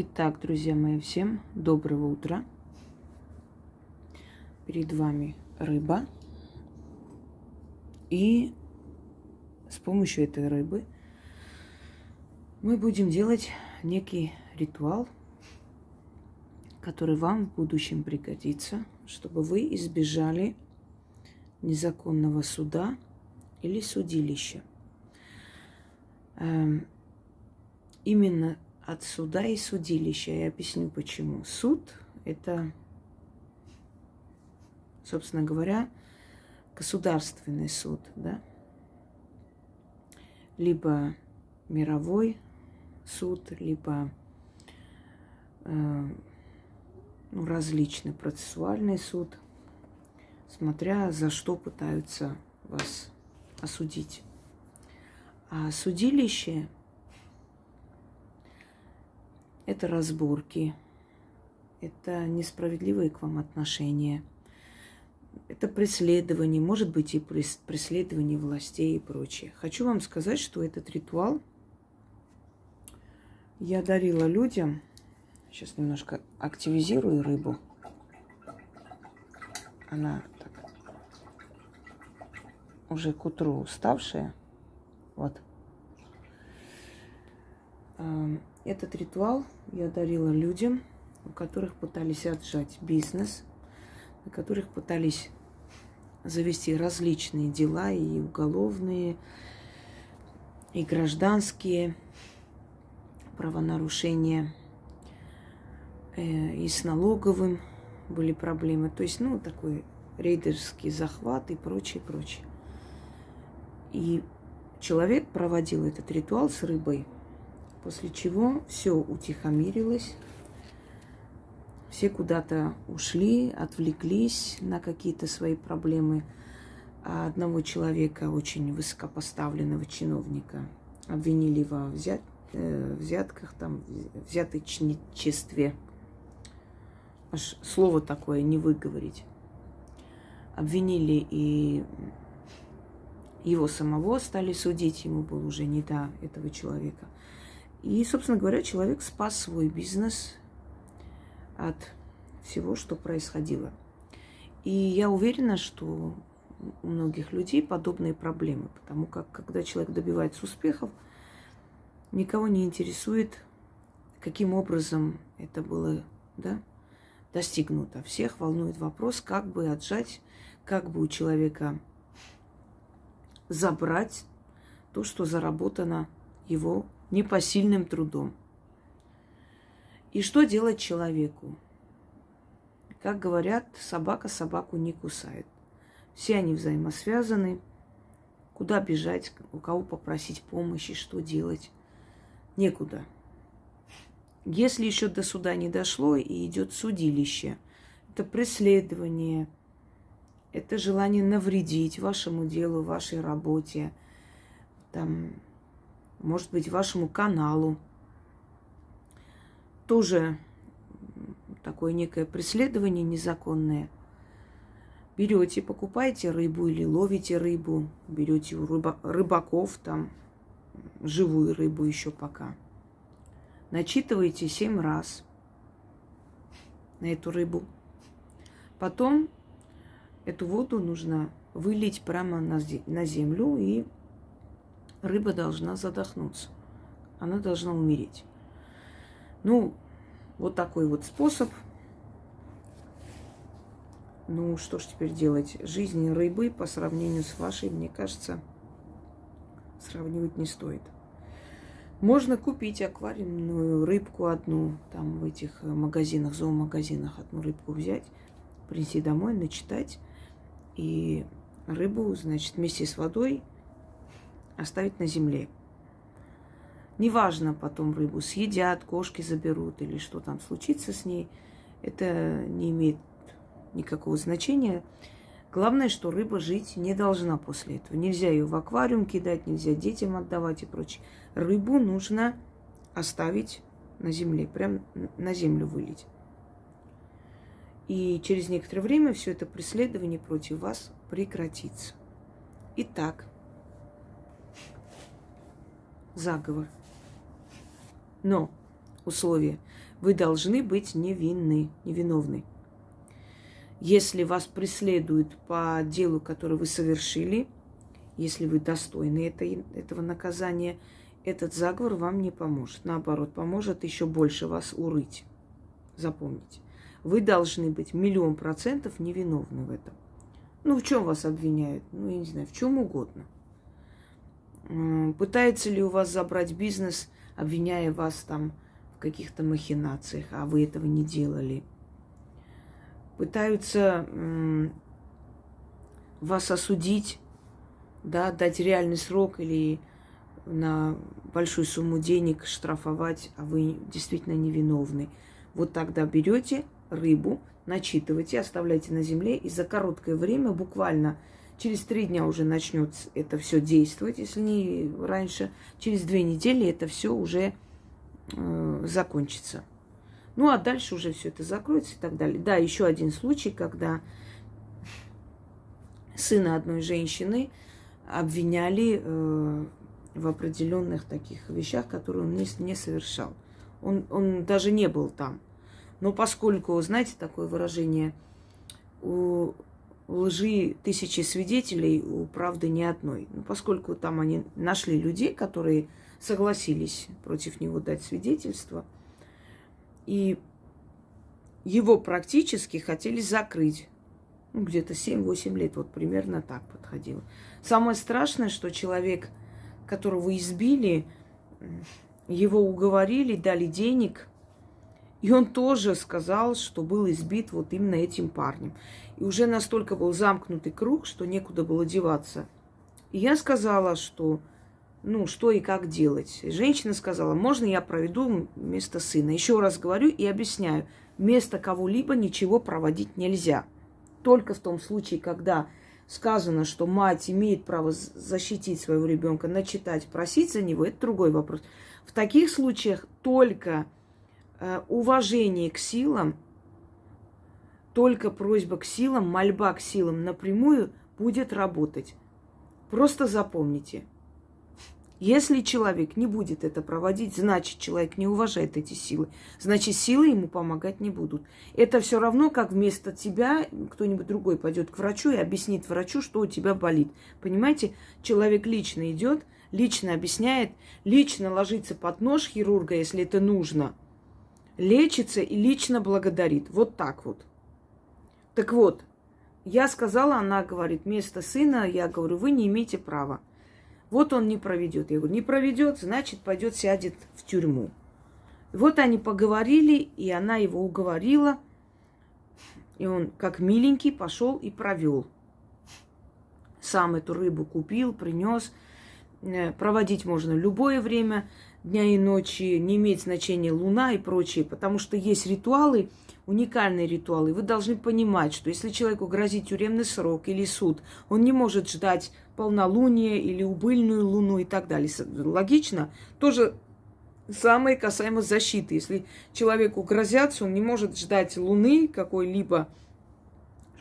Итак, друзья мои, всем доброго утра. Перед вами рыба. И с помощью этой рыбы мы будем делать некий ритуал, который вам в будущем пригодится, чтобы вы избежали незаконного суда или судилища. Эм, именно от суда и судилища. Я объясню почему. Суд – это, собственно говоря, государственный суд, да? Либо мировой суд, либо э, ну, различный процессуальный суд, смотря за что пытаются вас осудить. А судилище это разборки, это несправедливые к вам отношения, это преследование, может быть и преследование властей и прочее. Хочу вам сказать, что этот ритуал я дарила людям. Сейчас немножко активизирую рыбу. Она так, уже к утру уставшая. Вот. Этот ритуал я дарила людям, у которых пытались отжать бизнес, у которых пытались завести различные дела, и уголовные, и гражданские правонарушения, э, и с налоговым были проблемы. То есть, ну, такой рейдерский захват и прочее, прочее. И человек проводил этот ритуал с рыбой – После чего все утихомирилось, все куда-то ушли, отвлеклись на какие-то свои проблемы. А одного человека, очень высокопоставленного чиновника, обвинили во взят, э, взятках, там, взяточничестве. Аж слово такое не выговорить. Обвинили и его самого стали судить, ему было уже не до этого человека – и, собственно говоря, человек спас свой бизнес от всего, что происходило. И я уверена, что у многих людей подобные проблемы, потому как когда человек добивается успехов, никого не интересует, каким образом это было да, достигнуто. Всех волнует вопрос, как бы отжать, как бы у человека забрать то, что заработано его непосильным трудом. И что делать человеку? Как говорят, собака собаку не кусает. Все они взаимосвязаны. Куда бежать, у кого попросить помощи, что делать? Некуда. Если еще до суда не дошло и идет судилище, это преследование, это желание навредить вашему делу, вашей работе, там, может быть, вашему каналу. Тоже такое некое преследование незаконное. Берете, покупаете рыбу или ловите рыбу, берете у рыба, рыбаков там живую рыбу еще пока. Начитываете семь раз на эту рыбу. Потом эту воду нужно вылить прямо на, землю и рыба должна задохнуться. Она должна умереть. Ну, вот такой вот способ. Ну, что ж теперь делать? Жизнь рыбы по сравнению с вашей, мне кажется, сравнивать не стоит. Можно купить аквариумную рыбку одну, там в этих магазинах, зоомагазинах одну рыбку взять, принести домой, начитать, и рыбу, значит, вместе с водой – оставить на земле. Неважно, потом рыбу съедят, кошки заберут или что там случится с ней. Это не имеет никакого значения. Главное, что рыба жить не должна после этого. Нельзя ее в аквариум кидать, нельзя детям отдавать и прочее. Рыбу нужно оставить на земле, прям на землю вылить. И через некоторое время все это преследование против вас прекратится. Итак, заговор. Но условие. Вы должны быть невинны, невиновны. Если вас преследуют по делу, которое вы совершили, если вы достойны этой, этого наказания, этот заговор вам не поможет. Наоборот, поможет еще больше вас урыть. Запомните. Вы должны быть миллион процентов невиновны в этом. Ну, в чем вас обвиняют? Ну, я не знаю, в чем угодно. Пытается ли у вас забрать бизнес, обвиняя вас там в каких-то махинациях, а вы этого не делали? Пытаются вас осудить, да, дать реальный срок или на большую сумму денег штрафовать, а вы действительно невиновны. Вот тогда берете рыбу, начитывайте, оставляйте на земле, и за короткое время, буквально через три дня уже начнет это все действовать, если не раньше, через две недели это все уже э, закончится. Ну, а дальше уже все это закроется и так далее. Да, еще один случай, когда сына одной женщины обвиняли э, в определенных таких вещах, которые он не, не совершал. Он, он даже не был там. Но поскольку, знаете, такое выражение, у лжи тысячи свидетелей, у правды ни одной. Но поскольку там они нашли людей, которые согласились против него дать свидетельство, и его практически хотели закрыть. Ну, где-то 7-8 лет, вот примерно так подходило. Самое страшное, что человек, которого избили, его уговорили, дали денег – и он тоже сказал, что был избит вот именно этим парнем. И уже настолько был замкнутый круг, что некуда было деваться. И я сказала, что ну, что и как делать. И женщина сказала, можно я проведу вместо сына. Еще раз говорю и объясняю, вместо кого-либо ничего проводить нельзя. Только в том случае, когда сказано, что мать имеет право защитить своего ребенка, начитать, просить за него, это другой вопрос. В таких случаях только уважение к силам, только просьба к силам, мольба к силам напрямую будет работать. Просто запомните. Если человек не будет это проводить, значит, человек не уважает эти силы. Значит, силы ему помогать не будут. Это все равно, как вместо тебя кто-нибудь другой пойдет к врачу и объяснит врачу, что у тебя болит. Понимаете, человек лично идет, лично объясняет, лично ложится под нож хирурга, если это нужно – лечится и лично благодарит. Вот так вот. Так вот, я сказала, она говорит, вместо сына, я говорю, вы не имеете права. Вот он не проведет. Я говорю, не проведет, значит, пойдет, сядет в тюрьму. Вот они поговорили, и она его уговорила. И он, как миленький, пошел и провел. Сам эту рыбу купил, принес. Э, проводить можно любое время дня и ночи, не имеет значения луна и прочее, потому что есть ритуалы, уникальные ритуалы. Вы должны понимать, что если человеку грозит тюремный срок или суд, он не может ждать полнолуние или убыльную луну и так далее. Логично? Тоже самое касаемо защиты. Если человеку грозятся, он не может ждать луны какой-либо,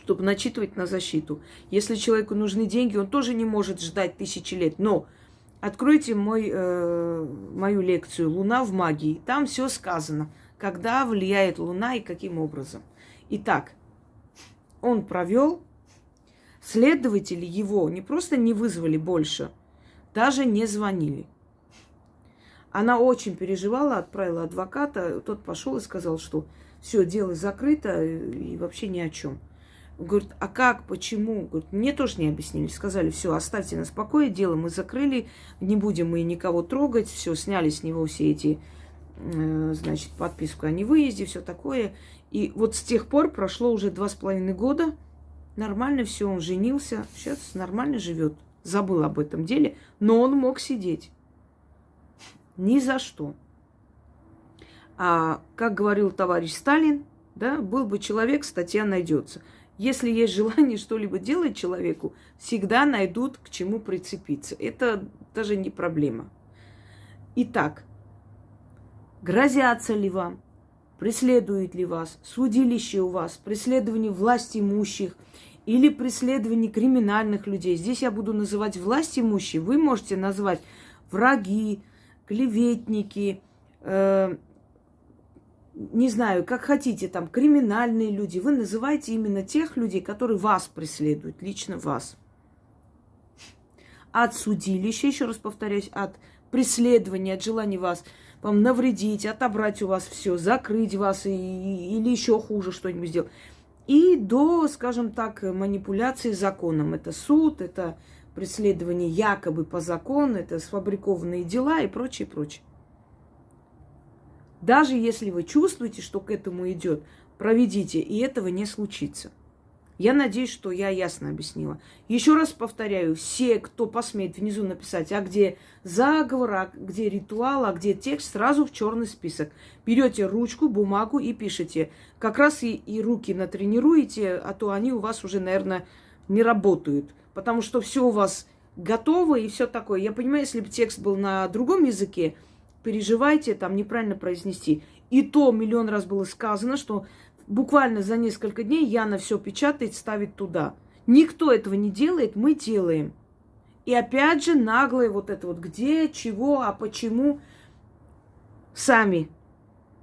чтобы начитывать на защиту. Если человеку нужны деньги, он тоже не может ждать тысячи лет. Но Откройте мой, э, мою лекцию «Луна в магии». Там все сказано, когда влияет Луна и каким образом. Итак, он провел, следователи его не просто не вызвали больше, даже не звонили. Она очень переживала, отправила адвоката, тот пошел и сказал, что все, дело закрыто и вообще ни о чем. Говорит, а как, почему? Говорит, мне тоже не объяснили. Сказали, все, оставьте нас в покое, дело мы закрыли, не будем мы никого трогать, все, сняли с него все эти, э, значит, подписку о невыезде, все такое. И вот с тех пор прошло уже два с половиной года, нормально все, он женился, сейчас нормально живет. Забыл об этом деле, но он мог сидеть. Ни за что. А как говорил товарищ Сталин, да, был бы человек, статья найдется. Если есть желание что-либо делать человеку, всегда найдут к чему прицепиться. Это даже не проблема. Итак, грозятся ли вам, преследуют ли вас, судилище у вас, преследование власть имущих или преследование криминальных людей. Здесь я буду называть власть имущие. Вы можете назвать враги, клеветники, э, не знаю, как хотите, там, криминальные люди. Вы называете именно тех людей, которые вас преследуют, лично вас. От судилища, еще раз повторяюсь, от преследования, от желания вас вам навредить, отобрать у вас все, закрыть вас и, или еще хуже что-нибудь сделать. И до, скажем так, манипуляции законом. Это суд, это преследование якобы по закону, это сфабрикованные дела и прочее, прочее. Даже если вы чувствуете, что к этому идет, проведите, и этого не случится. Я надеюсь, что я ясно объяснила. Еще раз повторяю, все, кто посмеет внизу написать, а где заговор, а где ритуал, а где текст, сразу в черный список. Берете ручку, бумагу и пишете. Как раз и, и руки натренируете, а то они у вас уже, наверное, не работают. Потому что все у вас готово и все такое. Я понимаю, если бы текст был на другом языке, переживайте, там неправильно произнести. И то миллион раз было сказано, что буквально за несколько дней Яна все печатает, ставит туда. Никто этого не делает, мы делаем. И опять же наглое вот это вот где, чего, а почему. Сами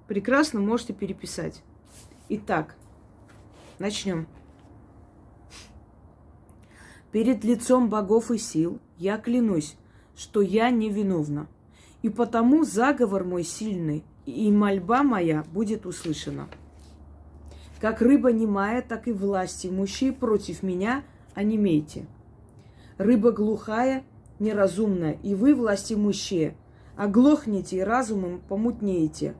прекрасно можете переписать. Итак, начнем. Перед лицом богов и сил я клянусь, что я невиновна. И потому заговор мой сильный, и мольба моя будет услышана. Как рыба немая, так и власти имущие против меня онемейте. Рыба глухая, неразумная, и вы, власти имущие, оглохнете и разумом помутнеете.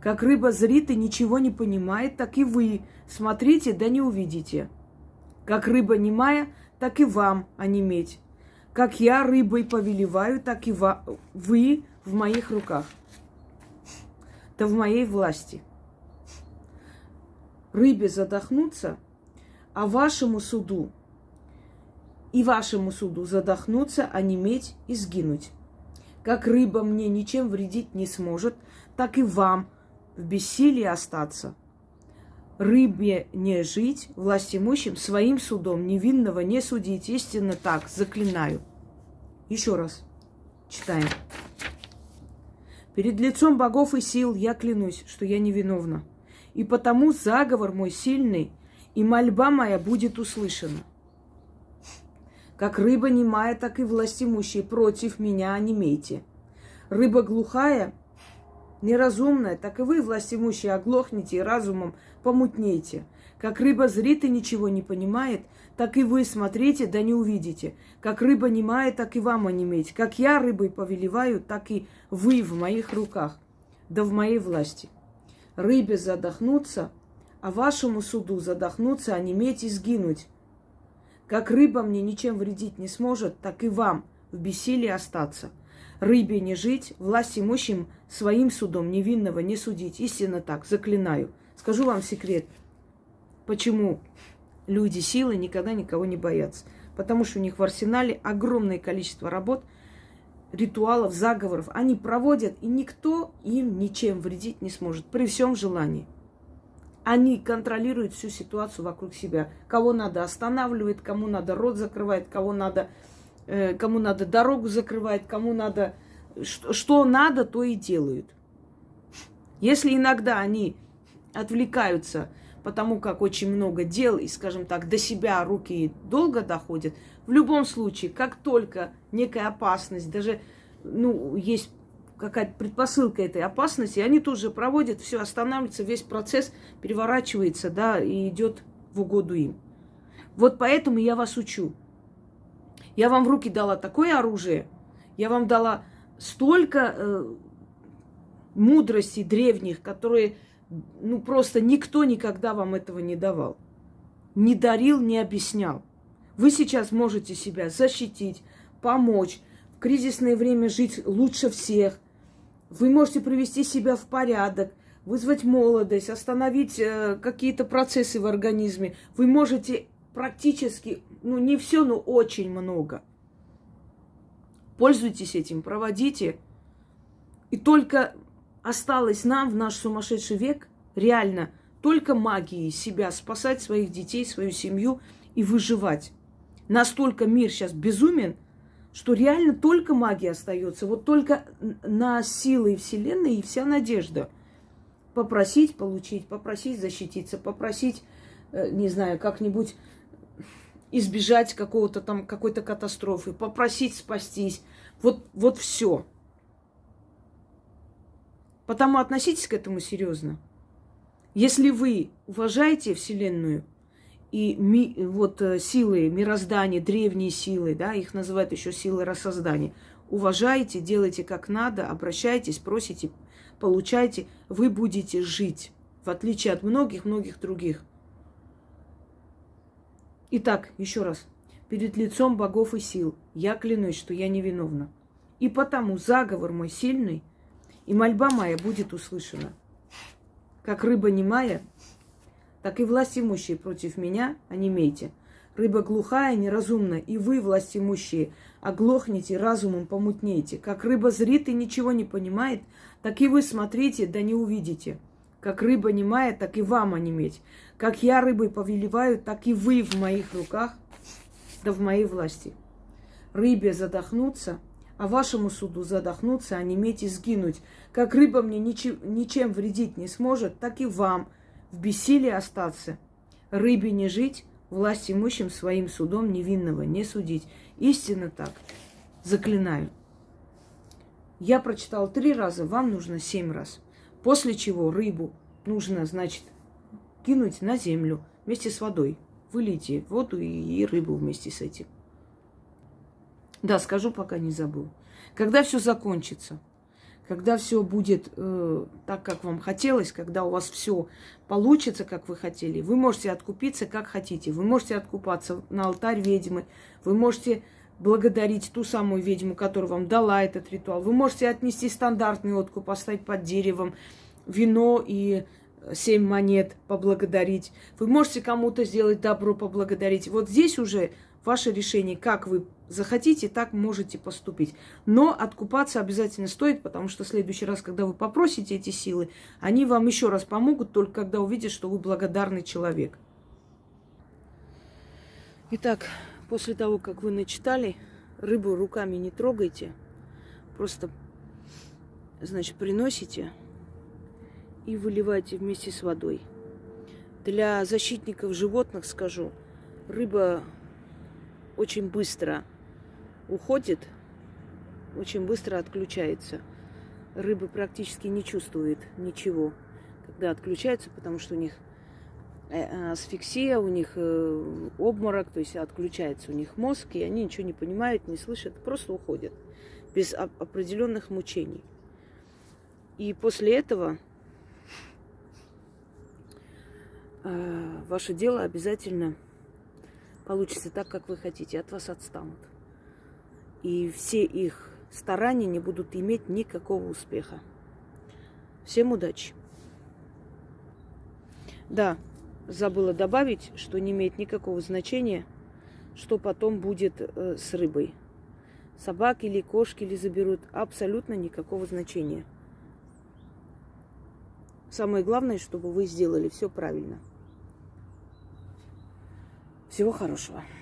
Как рыба зрит и ничего не понимает, так и вы смотрите, да не увидите. Как рыба немая, так и вам онеметь. Как я рыбой повелеваю, так и вы в моих руках. Да в моей власти рыбе задохнуться, а вашему суду и вашему суду задохнуться, онеметь и сгинуть. Как рыба мне ничем вредить не сможет, так и вам в бессилии остаться. Рыбе не жить, власть имущим, своим судом невинного не судить. Истинно так, заклинаю. Еще раз читаем. Перед лицом богов и сил я клянусь, что я невиновна и потому заговор мой сильный, и мольба моя будет услышана. Как рыба немая, так и властимущие против меня онемейте. Рыба глухая, неразумная, так и вы, властимущие, оглохнете и разумом помутнейте. Как рыба зрит и ничего не понимает, так и вы смотрите, да не увидите. Как рыба немая, так и вам онеметь. Как я рыбой повелеваю, так и вы в моих руках, да в моей власти рыбе задохнуться, а вашему суду задохнуться, а неметь и сгинуть. Как рыба мне ничем вредить не сможет, так и вам в бессилии остаться. Рыбе не жить, власть имущим своим судом невинного не судить. Истинно так, заклинаю. Скажу вам секрет, почему люди силы никогда никого не боятся. Потому что у них в арсенале огромное количество работ – ритуалов, заговоров они проводят, и никто им ничем вредить не сможет при всем желании. Они контролируют всю ситуацию вокруг себя. Кого надо останавливает, кому надо рот закрывает, кого надо, кому надо дорогу закрывает, кому надо... Что надо, то и делают. Если иногда они отвлекаются, потому как очень много дел, и, скажем так, до себя руки долго доходят, в любом случае, как только некая опасность, даже ну, есть какая-то предпосылка этой опасности, они тут же проводят, все останавливается, весь процесс переворачивается, да, и идет в угоду им. Вот поэтому я вас учу. Я вам в руки дала такое оружие, я вам дала столько э, мудрости древних, которые, ну, просто никто никогда вам этого не давал. Не дарил, не объяснял. Вы сейчас можете себя защитить, помочь, в кризисное время жить лучше всех. Вы можете привести себя в порядок, вызвать молодость, остановить э, какие-то процессы в организме. Вы можете практически, ну не все, но очень много. Пользуйтесь этим, проводите. И только осталось нам в наш сумасшедший век реально только магией себя спасать, своих детей, свою семью и выживать настолько мир сейчас безумен, что реально только магия остается. Вот только на силы Вселенной и вся надежда. Попросить получить, попросить защититься, попросить, э, не знаю, как-нибудь избежать какого-то там, какой-то катастрофы, попросить спастись. Вот, вот все. Потому относитесь к этому серьезно. Если вы уважаете Вселенную и ми, вот э, силы мироздания, древние силы, да, их называют еще силы рассоздания, уважаете, делайте как надо, обращайтесь, просите, получайте, вы будете жить, в отличие от многих-многих других. Итак, еще раз. Перед лицом богов и сил я клянусь, что я невиновна. И потому заговор мой сильный, и мольба моя будет услышана. Как рыба немая, так и власть имущие против меня онемейте. Рыба глухая, неразумна, и вы, власть имущие, оглохнете, разумом помутнеете. Как рыба зрит и ничего не понимает, так и вы смотрите, да не увидите. Как рыба немая, так и вам онеметь. Как я рыбой повелеваю, так и вы в моих руках, да в моей власти. Рыбе задохнуться, а вашему суду задохнуться, а неметь и сгинуть. Как рыба мне ничем, ничем вредить не сможет, так и вам в бессилии остаться. Рыбе не жить, власть имущим своим судом невинного не судить. Истинно так. Заклинаю. Я прочитал три раза, вам нужно семь раз. После чего рыбу нужно, значит, кинуть на землю вместе с водой. Вылейте воду и рыбу вместе с этим. Да, скажу, пока не забыл. Когда все закончится, когда все будет э, так, как вам хотелось, когда у вас все получится, как вы хотели, вы можете откупиться, как хотите. Вы можете откупаться на алтарь ведьмы, вы можете благодарить ту самую ведьму, которая вам дала этот ритуал. Вы можете отнести стандартный откуп, поставить под деревом вино и семь монет поблагодарить. Вы можете кому-то сделать добро, поблагодарить. Вот здесь уже ваше решение, как вы захотите, так можете поступить. Но откупаться обязательно стоит, потому что в следующий раз, когда вы попросите эти силы, они вам еще раз помогут, только когда увидят, что вы благодарный человек. Итак, после того, как вы начитали, рыбу руками не трогайте, просто, значит, приносите и выливайте вместе с водой. Для защитников животных скажу, рыба очень быстро уходит, очень быстро отключается. Рыба практически не чувствует ничего, когда отключается, потому что у них асфиксия, у них э, обморок, то есть отключается у них мозг, и они ничего не понимают, не слышат, просто уходят без определенных мучений. И после этого Э, ваше дело обязательно получится так, как вы хотите, от вас отстанут. И все их старания не будут иметь никакого успеха. Всем удачи! Да, забыла добавить, что не имеет никакого значения, что потом будет э, с рыбой. Собаки или кошки или заберут, абсолютно никакого значения. Самое главное, чтобы вы сделали все правильно. Всего хорошего.